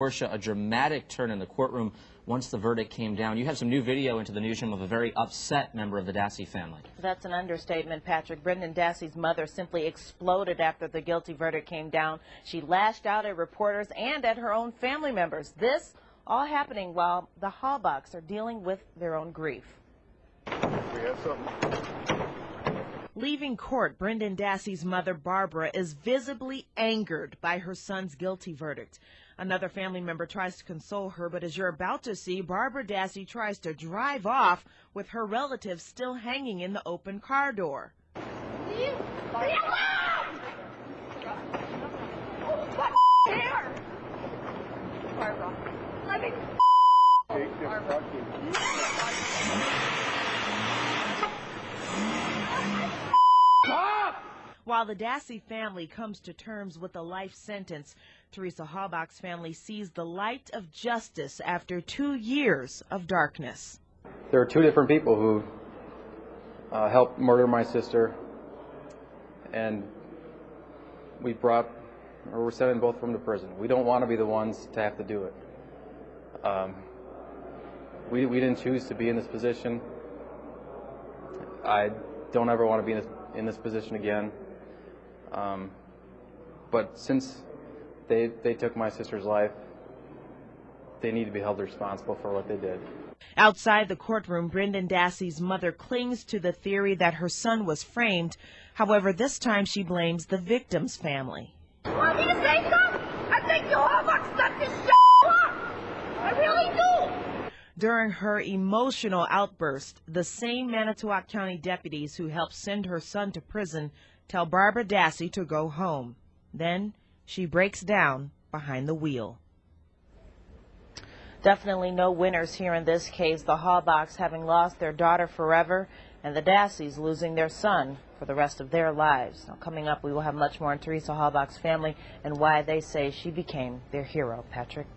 Portia, a dramatic turn in the courtroom once the verdict came down. You have some new video into the newsroom of a very upset member of the Dassey family. That's an understatement, Patrick. Brendan Dassey's mother simply exploded after the guilty verdict came down. She lashed out at reporters and at her own family members. This all happening while the Halbachs are dealing with their own grief. We have something. Leaving court, Brendan Dassey's mother, Barbara, is visibly angered by her son's guilty verdict. Another family member tries to console her, but as you're about to see, Barbara Dassey tries to drive off with her relatives still hanging in the open car door. Leave! Leave alone! What? Barbara, let me this fucking. While the Dassey family comes to terms with a life sentence, Teresa Halbach's family sees the light of justice after two years of darkness. There are two different people who uh, helped murder my sister, and we brought, or we're sending both of them to prison. We don't want to be the ones to have to do it. Um, we, we didn't choose to be in this position. I don't ever want to be in this, in this position again. Um, but since they, they took my sister's life, they need to be held responsible for what they did. Outside the courtroom, Brendan Dassey's mother clings to the theory that her son was framed. However, this time she blames the victim's family. Want me to say something? I think you all fucked set this shit up. I really do. During her emotional outburst, the same Manitowoc County deputies who helped send her son to prison tell Barbara Dassey to go home. Then she breaks down behind the wheel. Definitely no winners here in this case. The Halbachs having lost their daughter forever, and the Dasseys losing their son for the rest of their lives. Now, coming up, we will have much more on Teresa Halbach's family and why they say she became their hero. Patrick.